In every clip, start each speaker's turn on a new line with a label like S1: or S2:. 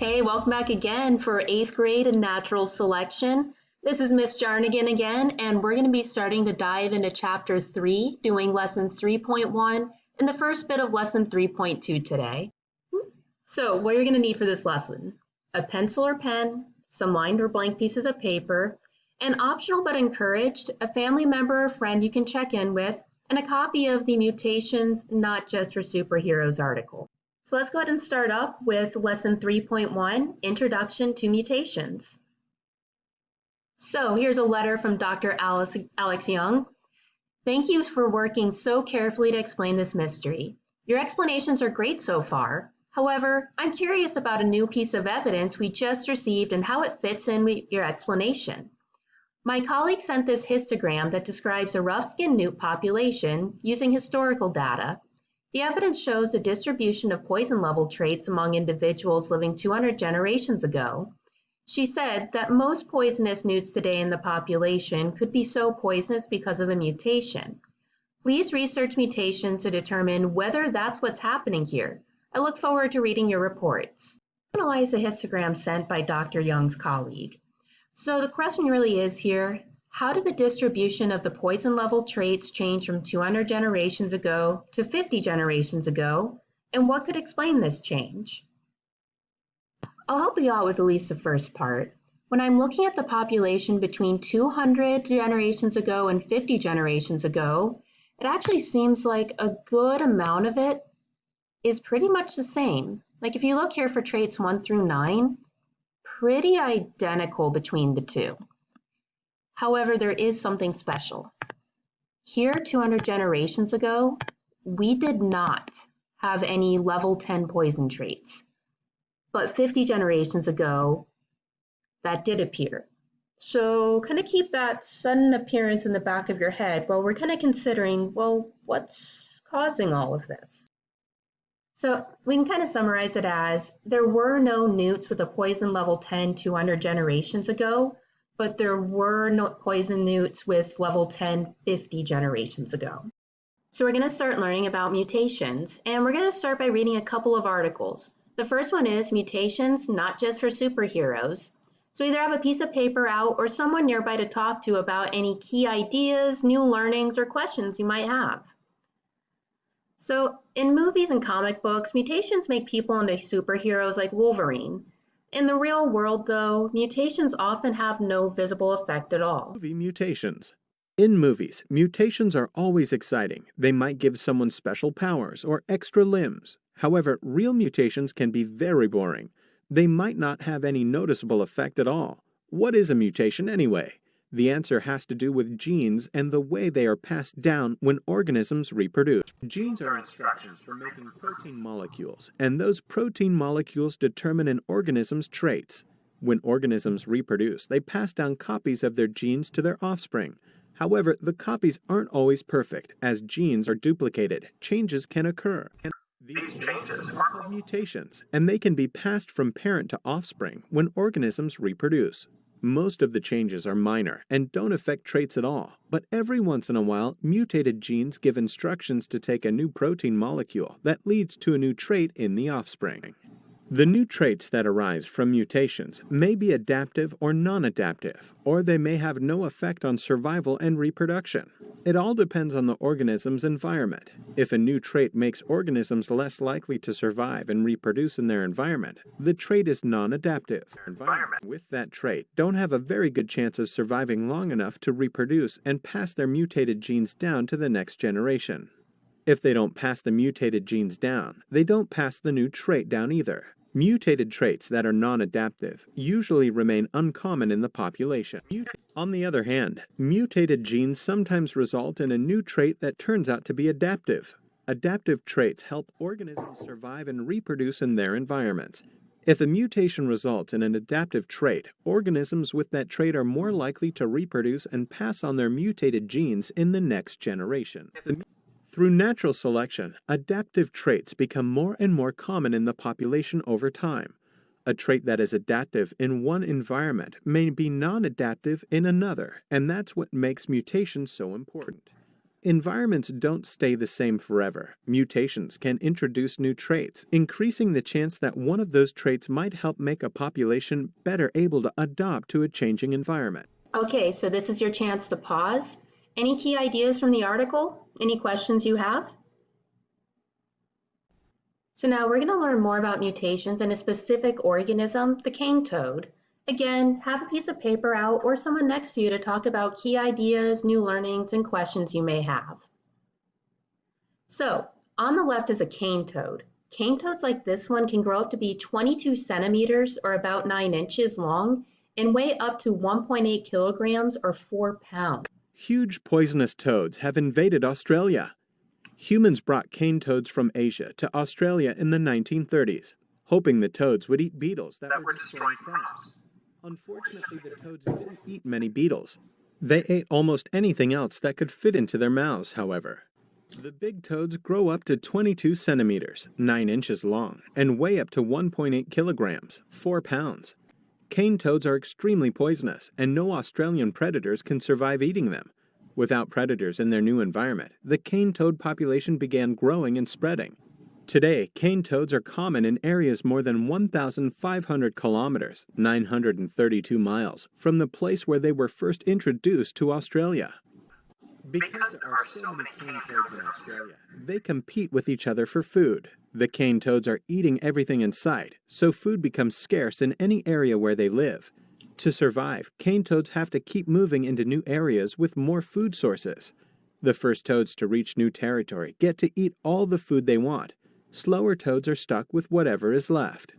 S1: Hey, welcome back again for eighth grade and natural selection. This is Miss Jarnigan again, and we're going to be starting to dive into chapter three, doing lessons 3.1 and the first bit of lesson 3.2 today. So what you're going to need for this lesson, a pencil or pen, some lined or blank pieces of paper, and optional but encouraged, a family member or friend you can check in with, and a copy of the Mutations Not Just for Superheroes article. So let's go ahead and start up with lesson 3.1, Introduction to Mutations. So here's a letter from Dr. Alice, Alex Young. Thank you for working so carefully to explain this mystery. Your explanations are great so far. However, I'm curious about a new piece of evidence we just received and how it fits in with your explanation. My colleague sent this histogram that describes a rough-skinned newt population using historical data. The evidence shows a distribution of poison level traits among individuals living 200 generations ago. She said that most poisonous newts today in the population could be so poisonous because of a mutation. Please research mutations to determine whether that's what's happening here. I look forward to reading your reports. Analyze the histogram sent by Dr. Young's colleague. So the question really is here, how did the distribution of the poison level traits change from 200 generations ago to 50 generations ago, and what could explain this change? I'll help you out with at least the first part. When I'm looking at the population between 200 generations ago and 50 generations ago, it actually seems like a good amount of it is pretty much the same. Like if you look here for traits 1 through 9, pretty identical between the two. However, there is something special. Here, 200 generations ago, we did not have any level 10 poison traits. But 50 generations ago, that did appear. So kind of keep that sudden appearance in the back of your head while we're kind of considering, well, what's causing all of this? So we can kind of summarize it as there were no newts with a poison level 10 200 generations ago, but there were poison newts with level 10 50 generations ago. So we're going to start learning about mutations, and we're going to start by reading a couple of articles. The first one is Mutations Not Just for Superheroes. So either have a piece of paper out or someone nearby to talk to about any key ideas, new learnings, or questions you might have. So in movies and comic books, mutations make people into superheroes like Wolverine. In the real world, though, mutations often have no visible effect at all.
S2: Movie mutations. In movies, mutations are always exciting. They might give someone special powers or extra limbs. However, real mutations can be very boring. They might not have any noticeable effect at all. What is a mutation anyway? The answer has to do with genes and the way they are passed down when organisms reproduce. Genes are instructions for making protein molecules, and those protein molecules determine an organism's traits. When organisms reproduce, they pass down copies of their genes to their offspring. However, the copies aren't always perfect. As genes are duplicated, changes can occur. These changes are called mutations, and they can be passed from parent to offspring when organisms reproduce. Most of the changes are minor and don't affect traits at all, but every once in a while, mutated genes give instructions to take a new protein molecule that leads to a new trait in the offspring. The new traits that arise from mutations may be adaptive or non-adaptive, or they may have no effect on survival and reproduction. It all depends on the organism's environment. If a new trait makes organisms less likely to survive and reproduce in their environment, the trait is non-adaptive. Environment with that trait don't have a very good chance of surviving long enough to reproduce and pass their mutated genes down to the next generation. If they don't pass the mutated genes down, they don't pass the new trait down either. Mutated traits that are non-adaptive usually remain uncommon in the population. On the other hand, mutated genes sometimes result in a new trait that turns out to be adaptive. Adaptive traits help organisms survive and reproduce in their environments. If a mutation results in an adaptive trait, organisms with that trait are more likely to reproduce and pass on their mutated genes in the next generation. Through natural selection, adaptive traits become more and more common in the population over time. A trait that is adaptive in one environment may be non-adaptive in another, and that's what makes mutations so important. Environments don't stay the same forever. Mutations can introduce new traits, increasing the chance that one of those traits might help make a population better able to adapt to a changing environment.
S1: Okay, so this is your chance to pause. Any key ideas from the article? Any questions you have? So now we're going to learn more about mutations in a specific organism, the cane toad. Again, have a piece of paper out or someone next to you to talk about key ideas, new learnings, and questions you may have. So, on the left is a cane toad. Cane toads like this one can grow up to be 22 centimeters or about 9 inches long and weigh up to 1.8 kilograms or 4 pounds.
S2: Huge poisonous toads have invaded Australia. Humans brought cane toads from Asia to Australia in the 1930s, hoping the toads would eat beetles that, that were destroying crops. Unfortunately, the toads didn't eat many beetles. They ate almost anything else that could fit into their mouths, however. The big toads grow up to 22 centimeters, 9 inches long, and weigh up to 1.8 kilograms, 4 pounds. Cane toads are extremely poisonous, and no Australian predators can survive eating them. Without predators in their new environment, the cane toad population began growing and spreading. Today, cane toads are common in areas more than 1,500 kilometers, 932 miles, from the place where they were first introduced to Australia. Because there are so many cane toads in Australia, they compete with each other for food. The cane toads are eating everything in sight, so food becomes scarce in any area where they live. To survive, cane toads have to keep moving into new areas with more food sources. The first toads to reach new territory get to eat all the food they want, slower toads are stuck with whatever is left.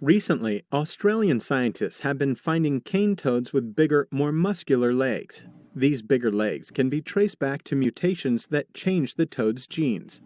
S2: Recently, Australian scientists have been finding cane toads with bigger, more muscular legs. These bigger legs can be traced back to mutations that change the toad's genes.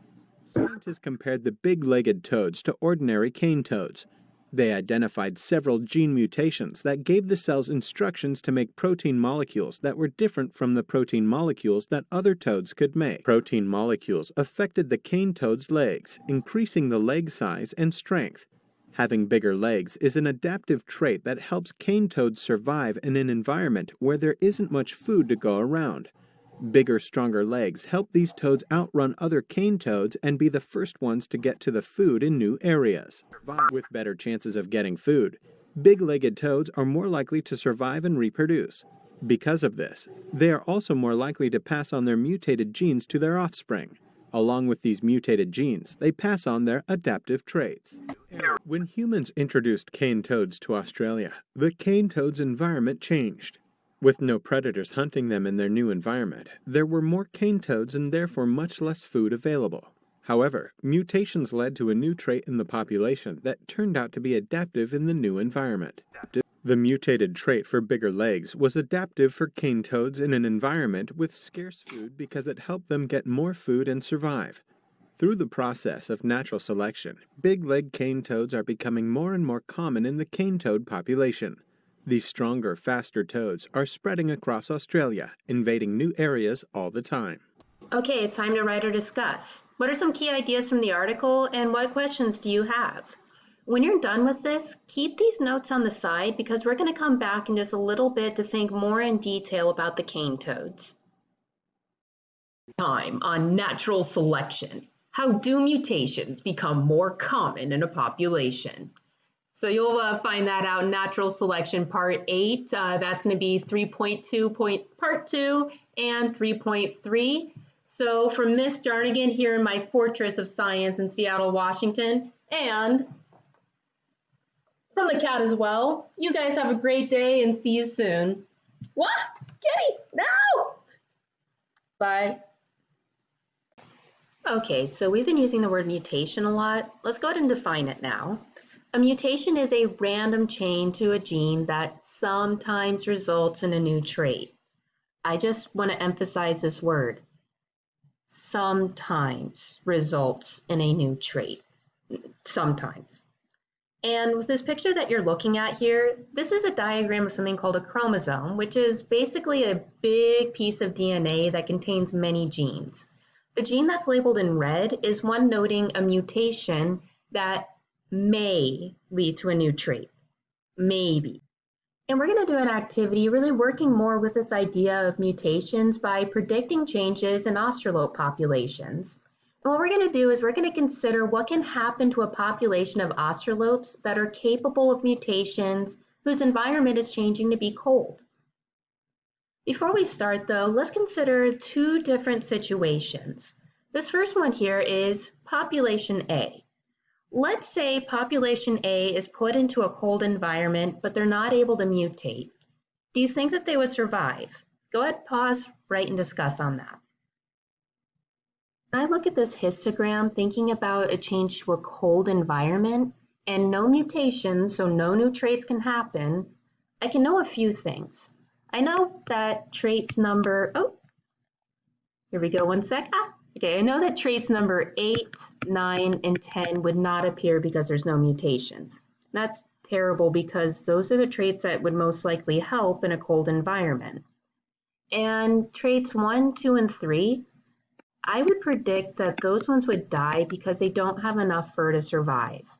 S2: Scientists compared the big-legged toads to ordinary cane toads. They identified several gene mutations that gave the cells instructions to make protein molecules that were different from the protein molecules that other toads could make. Protein molecules affected the cane toad's legs, increasing the leg size and strength. Having bigger legs is an adaptive trait that helps cane toads survive in an environment where there isn't much food to go around. Bigger, stronger legs help these toads outrun other cane toads and be the first ones to get to the food in new areas. With better chances of getting food, big-legged toads are more likely to survive and reproduce. Because of this, they are also more likely to pass on their mutated genes to their offspring. Along with these mutated genes, they pass on their adaptive traits. When humans introduced cane toads to Australia, the cane toad's environment changed. With no predators hunting them in their new environment, there were more cane toads and therefore much less food available. However, mutations led to a new trait in the population that turned out to be adaptive in the new environment. The mutated trait for bigger legs was adaptive for cane toads in an environment with scarce food because it helped them get more food and survive. Through the process of natural selection, big leg cane toads are becoming more and more common in the cane toad population. These stronger, faster toads are spreading across Australia, invading new areas all the time.
S1: Okay, it's time to write or discuss. What are some key ideas from the article and what questions do you have? When you're done with this, keep these notes on the side because we're going to come back in just a little bit to think more in detail about the cane toads. Time on natural selection. How do mutations become more common in a population? So you'll uh, find that out in Natural Selection Part 8. Uh, that's going to be 3.2 point, Part 2 and 3.3. So from Miss Jarnigan here in my Fortress of Science in Seattle, Washington, and from the cat as well, you guys have a great day and see you soon. What? Kitty, no! Bye. Okay, so we've been using the word mutation a lot. Let's go ahead and define it now. A mutation is a random change to a gene that sometimes results in a new trait. I just want to emphasize this word. Sometimes results in a new trait. Sometimes. And with this picture that you're looking at here, this is a diagram of something called a chromosome, which is basically a big piece of DNA that contains many genes. The gene that's labeled in red is one noting a mutation that may lead to a new trait. Maybe. And we're going to do an activity really working more with this idea of mutations by predicting changes in australope populations. And what we're going to do is we're going to consider what can happen to a population of australopes that are capable of mutations whose environment is changing to be cold. Before we start though, let's consider two different situations. This first one here is population A. Let's say population A is put into a cold environment, but they're not able to mutate. Do you think that they would survive? Go ahead, pause, write, and discuss on that. I look at this histogram thinking about a change to a cold environment and no mutations, so no new traits can happen, I can know a few things. I know that traits number, oh, here we go, one sec. Ah, Okay, I know that traits number 8, 9, and 10 would not appear because there's no mutations. That's terrible because those are the traits that would most likely help in a cold environment. And traits 1, 2, and 3, I would predict that those ones would die because they don't have enough fur to survive.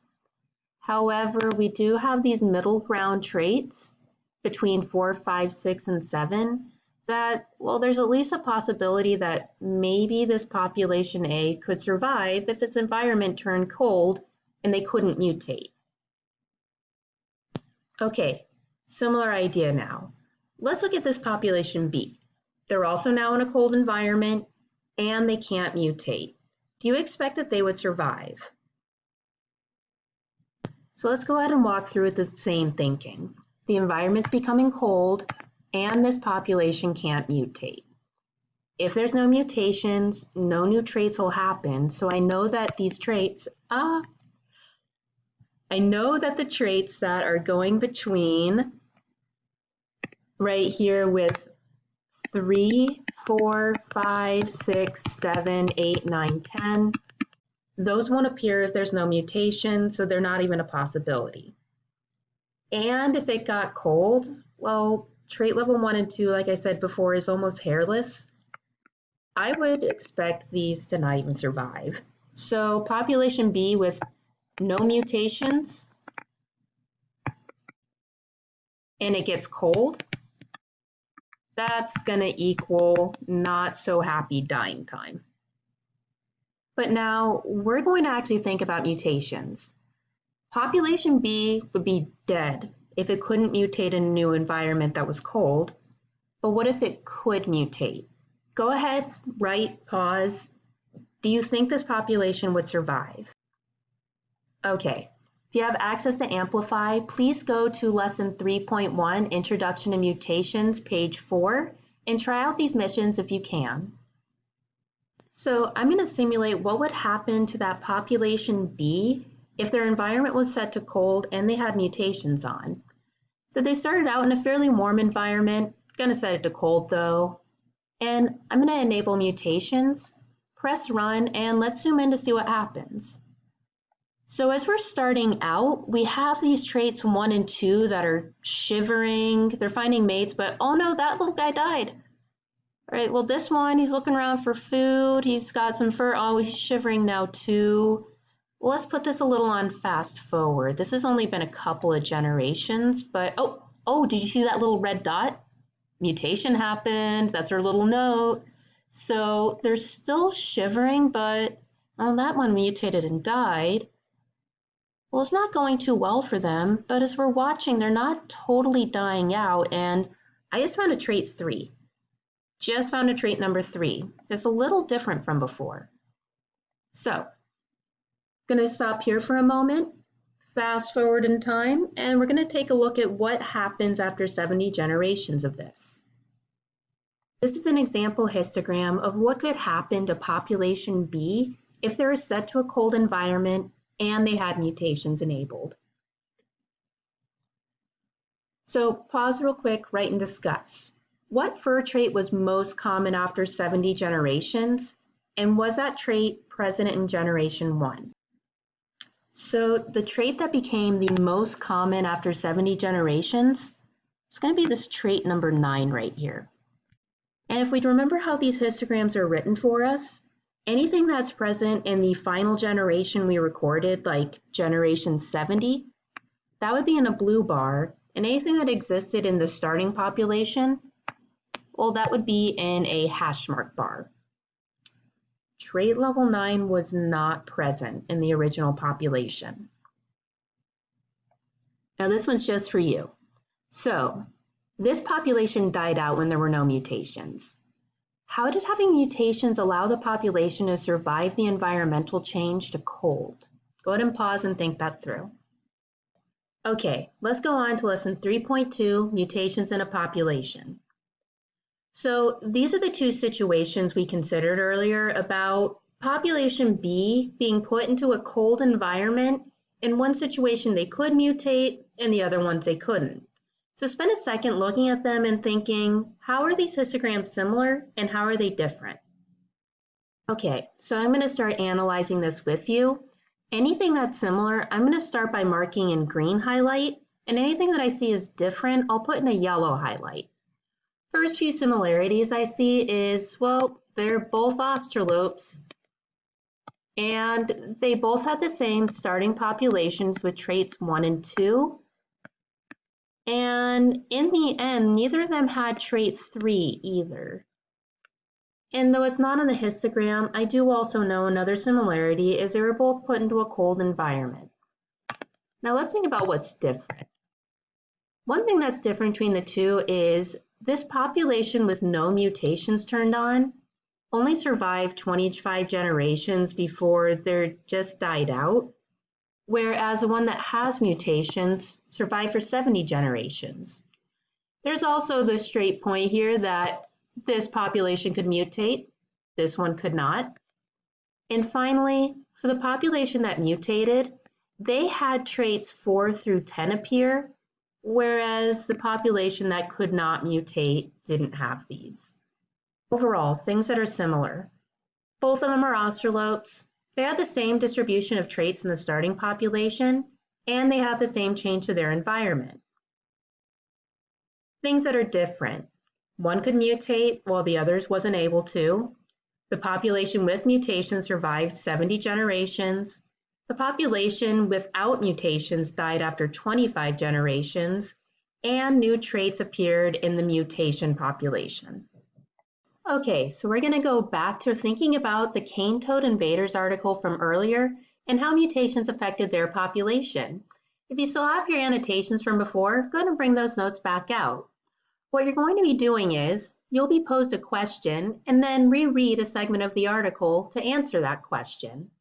S1: However, we do have these middle ground traits between four, five, six, and 7 that, well, there's at least a possibility that maybe this population A could survive if its environment turned cold and they couldn't mutate. Okay, similar idea now. Let's look at this population B. They're also now in a cold environment and they can't mutate. Do you expect that they would survive? So let's go ahead and walk through with the same thinking. The environment's becoming cold, and this population can't mutate. If there's no mutations, no new traits will happen. So I know that these traits, ah, I know that the traits that are going between right here with three, four, five, six, seven, eight, nine, ten, those won't appear if there's no mutation, so they're not even a possibility. And if it got cold, well, trait level one and two, like I said before, is almost hairless. I would expect these to not even survive. So population B with no mutations, and it gets cold, that's gonna equal not so happy dying time. But now we're going to actually think about mutations. Population B would be dead if it couldn't mutate in a new environment that was cold, but what if it could mutate? Go ahead, write, pause. Do you think this population would survive? Okay, if you have access to Amplify, please go to Lesson 3.1, Introduction to Mutations, page 4, and try out these missions if you can. So I'm going to simulate what would happen to that population B if their environment was set to cold and they had mutations on. So they started out in a fairly warm environment, gonna set it to cold though. And I'm gonna enable mutations, press run, and let's zoom in to see what happens. So as we're starting out, we have these traits one and two that are shivering, they're finding mates, but oh no, that little guy died. All right, well this one, he's looking around for food, he's got some fur, oh, he's shivering now too. Well, let's put this a little on fast forward. This has only been a couple of generations, but oh, oh, did you see that little red dot? Mutation happened. That's our little note. So they're still shivering, but oh, that one mutated and died. Well, it's not going too well for them, but as we're watching, they're not totally dying out, and I just found a trait three. Just found a trait number three. That's a little different from before. So I'm going to stop here for a moment, fast forward in time, and we're going to take a look at what happens after 70 generations of this. This is an example histogram of what could happen to population B if they are set to a cold environment and they had mutations enabled. So pause real quick, write and discuss. What fur trait was most common after 70 generations? And was that trait present in generation one? So the trait that became the most common after 70 generations is going to be this trait number nine right here. And if we remember how these histograms are written for us, anything that's present in the final generation we recorded, like generation 70, that would be in a blue bar, And anything that existed in the starting population, well, that would be in a hash mark bar. Trait level 9 was not present in the original population. Now this one's just for you. So, this population died out when there were no mutations. How did having mutations allow the population to survive the environmental change to cold? Go ahead and pause and think that through. Okay, let's go on to lesson 3.2, mutations in a population. So these are the two situations we considered earlier about population B being put into a cold environment. In one situation they could mutate, in the other ones they couldn't. So spend a second looking at them and thinking, how are these histograms similar and how are they different? Okay, so I'm going to start analyzing this with you. Anything that's similar, I'm going to start by marking in green highlight, and anything that I see is different, I'll put in a yellow highlight. First few similarities I see is, well, they're both australopes and they both had the same starting populations with traits one and two. And in the end, neither of them had trait three either. And though it's not on the histogram, I do also know another similarity is they were both put into a cold environment. Now let's think about what's different. One thing that's different between the two is this population with no mutations turned on only survived 25 generations before they're just died out, whereas the one that has mutations survived for 70 generations. There's also the straight point here that this population could mutate, this one could not. And finally, for the population that mutated, they had traits 4 through 10 appear, whereas the population that could not mutate didn't have these. Overall, things that are similar. Both of them are australopes. They have the same distribution of traits in the starting population, and they have the same change to their environment. Things that are different. One could mutate while the others wasn't able to. The population with mutations survived 70 generations, the population without mutations died after 25 generations, and new traits appeared in the mutation population. Okay, so we're going to go back to thinking about the cane toad invaders article from earlier and how mutations affected their population. If you still have your annotations from before, go ahead and bring those notes back out. What you're going to be doing is you'll be posed a question and then reread a segment of the article to answer that question.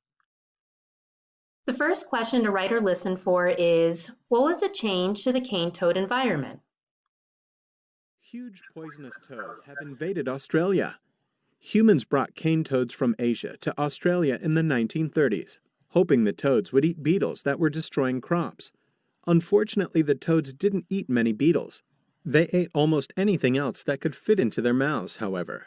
S1: The first question to write or listen for is, what was the change to the cane toad environment?
S2: Huge poisonous toads have invaded Australia. Humans brought cane toads from Asia to Australia in the 1930s, hoping the toads would eat beetles that were destroying crops. Unfortunately, the toads didn't eat many beetles. They ate almost anything else that could fit into their mouths, however.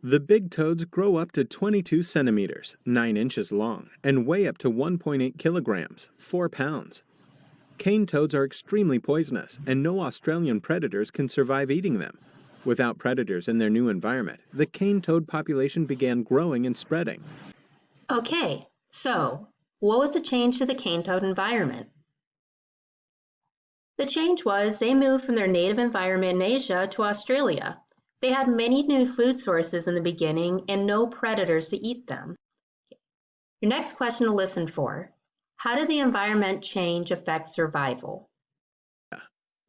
S2: The big toads grow up to 22 centimeters, 9 inches long, and weigh up to 1.8 kilograms, 4 pounds. Cane toads are extremely poisonous, and no Australian predators can survive eating them. Without predators in their new environment, the cane toad population began growing and spreading.
S1: Okay, so what was the change to the cane toad environment? The change was they moved from their native environment in Asia to Australia, they had many new food sources in the beginning and no predators to eat them. Your next question to listen for. How did the environment change affect survival?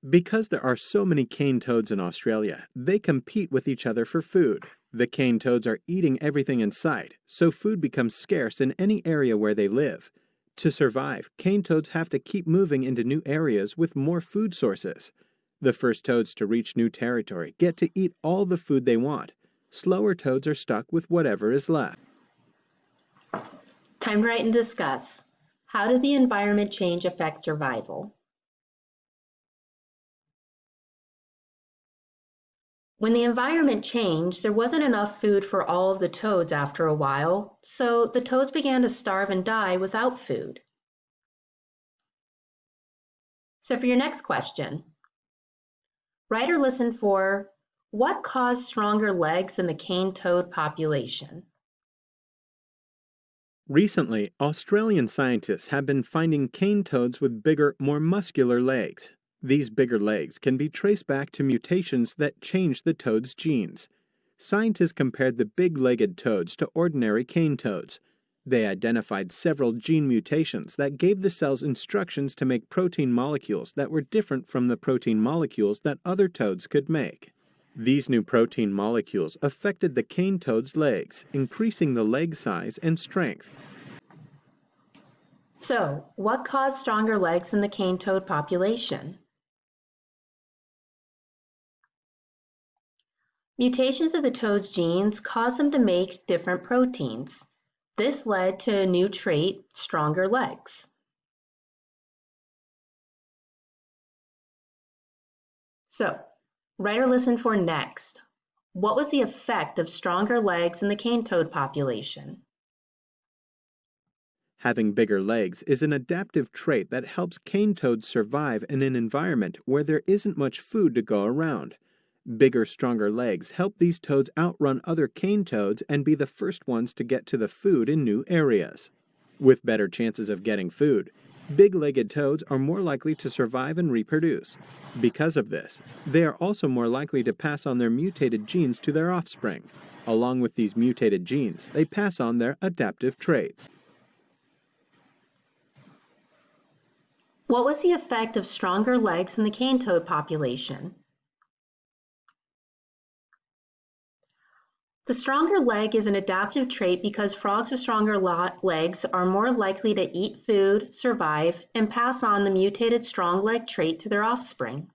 S2: Because there are so many cane toads in Australia, they compete with each other for food. The cane toads are eating everything in sight, so food becomes scarce in any area where they live. To survive, cane toads have to keep moving into new areas with more food sources. The first toads to reach new territory get to eat all the food they want. Slower toads are stuck with whatever is left.
S1: Time to write and discuss. How did the environment change affect survival? When the environment changed, there wasn't enough food for all of the toads after a while, so the toads began to starve and die without food. So for your next question, Write or listen for what caused stronger legs in the cane toad population?
S2: Recently, Australian scientists have been finding cane toads with bigger, more muscular legs. These bigger legs can be traced back to mutations that change the toad's genes. Scientists compared the big-legged toads to ordinary cane toads. They identified several gene mutations that gave the cells instructions to make protein molecules that were different from the protein molecules that other toads could make. These new protein molecules affected the cane toad's legs, increasing the leg size and strength.
S1: So, what caused stronger legs in the cane toad population? Mutations of the toad's genes caused them to make different proteins. This led to a new trait, stronger legs. So, write or listen for next. What was the effect of stronger legs in the cane toad population?
S2: Having bigger legs is an adaptive trait that helps cane toads survive in an environment where there isn't much food to go around. Bigger, stronger legs help these toads outrun other cane toads and be the first ones to get to the food in new areas. With better chances of getting food, big-legged toads are more likely to survive and reproduce. Because of this, they are also more likely to pass on their mutated genes to their offspring. Along with these mutated genes, they pass on their adaptive traits.
S1: What was the effect of stronger legs in the cane toad population? The stronger leg is an adaptive trait because frogs with stronger legs are more likely to eat food, survive, and pass on the mutated strong leg trait to their offspring.